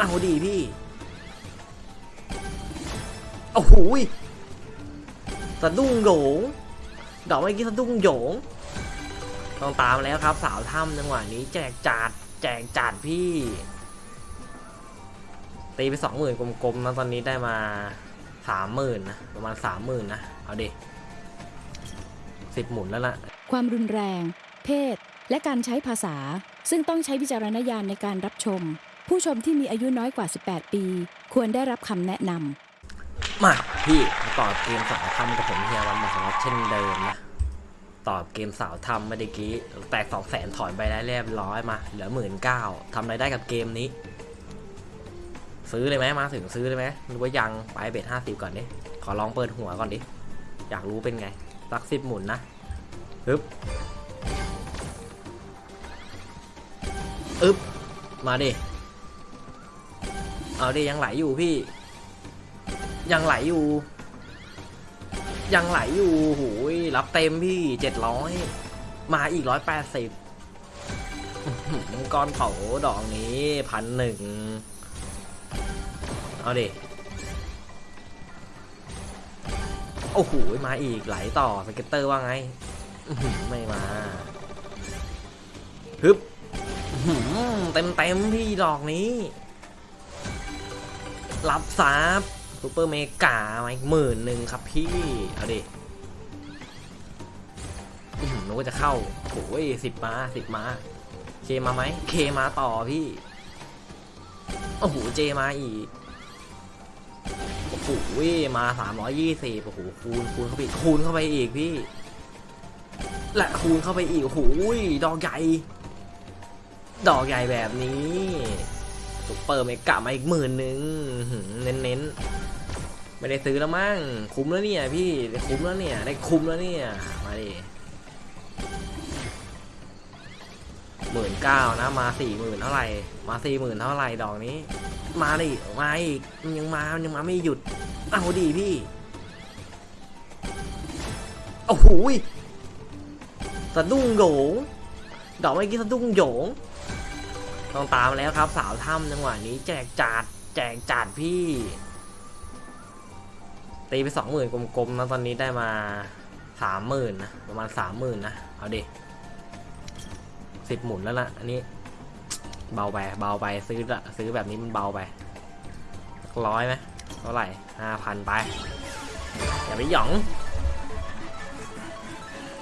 เอาดีพี่โอ้โหสะดุ้งโหยงดอกเมื่อกี้สะดุ้งโหยงต้องตามแล้วครับ สาวถ้ำจังหวะนี้แจกจัดแจกจัดพี่ ตีไปสองหมื่นกลมๆนะตอนนี้ได้มาสามหมื่นนะประมาณสามหมื่นนะเอาดิสิบหมุนแล้วล่ะ ความรุนแรง เพศ และการใช้ภาษา ซึ่งต้องใช้วิจารณญาณในการรับชม ผู้ชมที่มีอายุน้อยกว่า 18 ปี ควรได้รับคำแนะนำมาพี่มาตอบเกมสาวทำกับผมเฮียวันมาสำหรับเช่นเดิมนะตอบเกมสาวทำเมื่อกี้แตกสองแสนถอนไปได้เรียบร้อยมาเหลือหมื่นเก้าทำอะไรได้กับเกมนี้ ซื้อเลยไหมมาถึงซื้อเลยไหมหรือว่ายังไปเบ็ดห้าสิบก่อนดิขอลองเปิดหัวก่อนดิอยากรู้เป็นไงสักสิบหมุนนะอึ๊บอึ๊บมาดิ เอาดิยังไหลอยู่พี่ ยังไหลอยู่ ยังไหลอยู่โหยรับเต็มพี่เจ็ดร้อยมาอีกร้อยแปดสิบก้อนเผาดอกนี้พันหนึ่งเอาดิโอ้โหมาอีกไหลต่อ scatter ว่าไงไม่มาฮึบเต็มเต็มพี่ดอกนี้ รับทรัพย์ super mega มาอีกหมื่นหนึ่งครับพี่ เอาดิหนึกว่าจะเข้าโอ้ยสิบมาสิบมา เคมาไหม เคมาต่อพี่ โอ้โห เจมาอีก โอ้โหมาสามร้อยยี่สิบโอ้โห คูณ คูณเข้าไปคูณเข้าไปอีกพี่ และคูณเข้าไปอีก โอ้โห ดอกใหญ่ ดอกใหญ่แบบนี้ ซุปเปอร์เมกะมาอีกหมื่นหนึ่งเน้นเน้นๆไม่ได้ซื้อแล้วมั้งคุ้มแล้วเนี่ยพี่ได้คุ้มแล้วเนี่ยได้คุ้มแล้วเนี่ยมาดิหมื่นเก้านะมาสี่หมื่นเท่าไหร่มาสี่หมื่นเท่าไหร่ดอกนี้ มาดิมาอีกยังมายังมาไม่หยุดเอาดีพี่โอ้โหสะดุ้งโหยงดอกเมื่อกี้สะดุ้งโหยง ต้องตามแล้วครับ สาวถ้ำจังหวะนี้แจกจัดแจกจัดพี่ ตีไปสองหมื่นกลมๆนะตอนนี้ได้มาสามหมื่นนะประมาณสามหมื่นนะเอาดิสิบหมุนแล้วล่ะอันนี้ เบาไปเบาไปซื้อละซื้อแบบนี้มันเบาไปร้อยไหมเท่าไหร่ห้าพันไปอย่าไปหยอง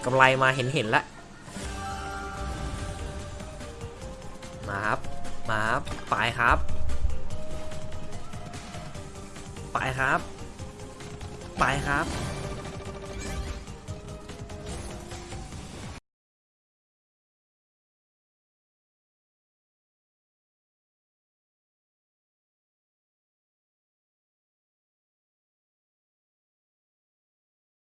กำไรมาเห็นเห็นแล้ว มาครับ มาครับไปครับ ไปครับ ไปครับ